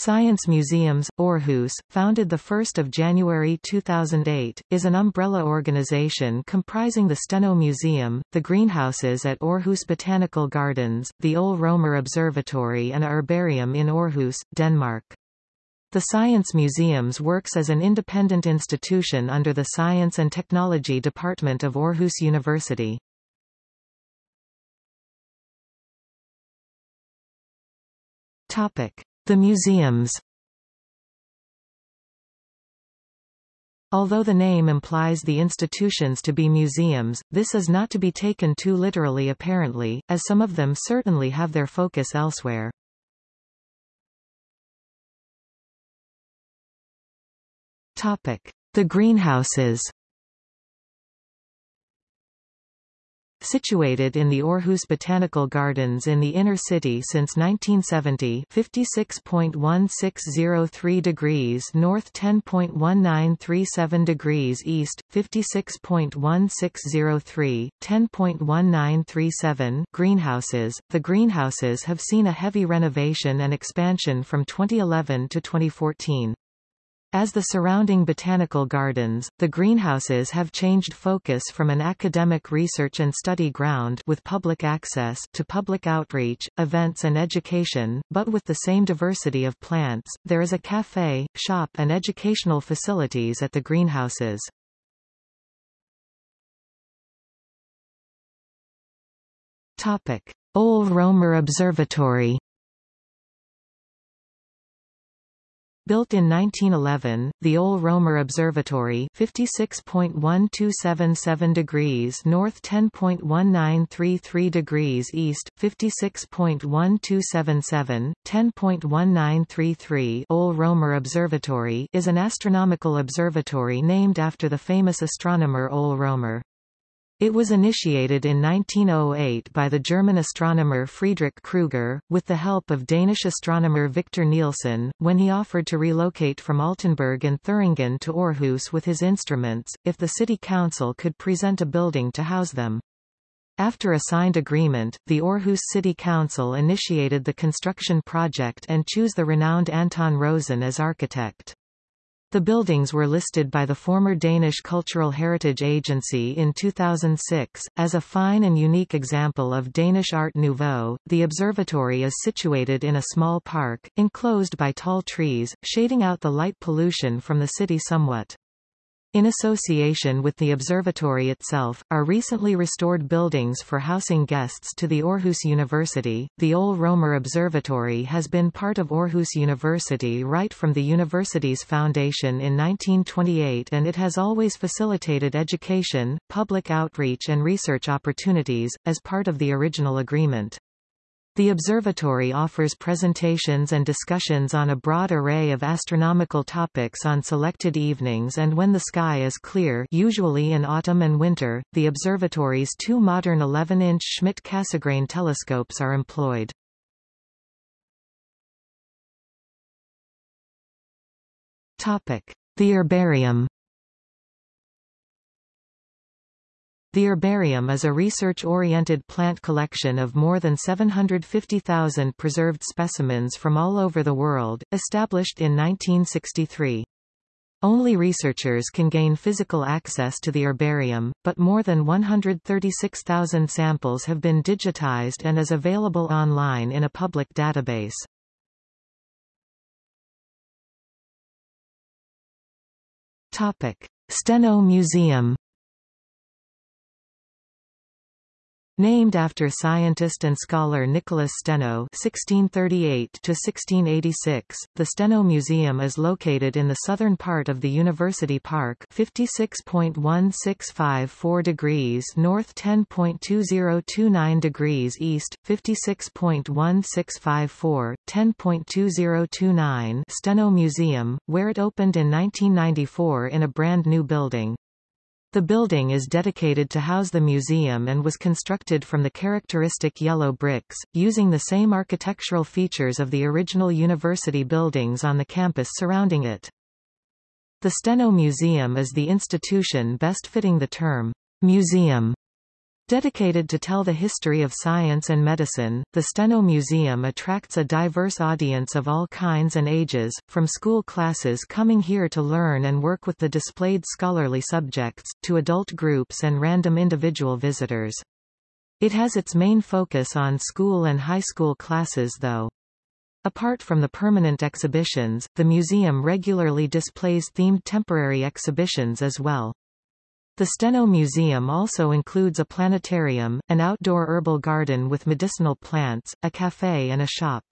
Science Museums, Aarhus, founded 1 January 2008, is an umbrella organization comprising the Steno Museum, the greenhouses at Aarhus Botanical Gardens, the Ole Romer Observatory and a herbarium in Aarhus, Denmark. The Science Museums works as an independent institution under the Science and Technology Department of Aarhus University. Topic. The museums. Although the name implies the institutions to be museums, this is not to be taken too literally apparently, as some of them certainly have their focus elsewhere. The greenhouses Situated in the Aarhus Botanical Gardens in the inner city since 1970 56.1603 degrees north 10.1937 degrees east, 56.1603, 10.1937 greenhouses, the greenhouses have seen a heavy renovation and expansion from 2011 to 2014. As the surrounding botanical gardens, the greenhouses have changed focus from an academic research and study ground with public access to public outreach, events and education, but with the same diversity of plants. There is a cafe, shop and educational facilities at the greenhouses. Topic: Ole Romer Observatory Built in 1911, the Ole Romer Observatory 56.1277 degrees north 10.1933 degrees east, 56.1277, 10.1933 Ole Romer Observatory is an astronomical observatory named after the famous astronomer Ole Romer. It was initiated in 1908 by the German astronomer Friedrich Krüger, with the help of Danish astronomer Victor Nielsen, when he offered to relocate from Altenburg and Thuringen to Aarhus with his instruments, if the city council could present a building to house them. After a signed agreement, the Aarhus City Council initiated the construction project and chose the renowned Anton Rosen as architect. The buildings were listed by the former Danish Cultural Heritage Agency in 2006. As a fine and unique example of Danish Art Nouveau, the observatory is situated in a small park, enclosed by tall trees, shading out the light pollution from the city somewhat. In association with the observatory itself, are recently restored buildings for housing guests to the Aarhus University. The Ole Romer Observatory has been part of Aarhus University right from the university's foundation in 1928 and it has always facilitated education, public outreach and research opportunities, as part of the original agreement. The observatory offers presentations and discussions on a broad array of astronomical topics on selected evenings and when the sky is clear usually in autumn and winter, the observatory's two modern 11-inch Schmidt-Cassegrain telescopes are employed. The herbarium The herbarium is a research-oriented plant collection of more than 750,000 preserved specimens from all over the world, established in 1963. Only researchers can gain physical access to the herbarium, but more than 136,000 samples have been digitized and is available online in a public database. Steno Museum Named after scientist and scholar Nicholas Steno (1638–1686), the Steno Museum is located in the southern part of the University Park, 56.1654 degrees north, 10.2029 degrees east, 56.1654, 10.2029 Steno Museum, where it opened in 1994 in a brand new building. The building is dedicated to house the museum and was constructed from the characteristic yellow bricks, using the same architectural features of the original university buildings on the campus surrounding it. The Steno Museum is the institution best fitting the term museum Dedicated to tell the history of science and medicine, the Steno Museum attracts a diverse audience of all kinds and ages, from school classes coming here to learn and work with the displayed scholarly subjects, to adult groups and random individual visitors. It has its main focus on school and high school classes though. Apart from the permanent exhibitions, the museum regularly displays themed temporary exhibitions as well. The Steno Museum also includes a planetarium, an outdoor herbal garden with medicinal plants, a cafe and a shop.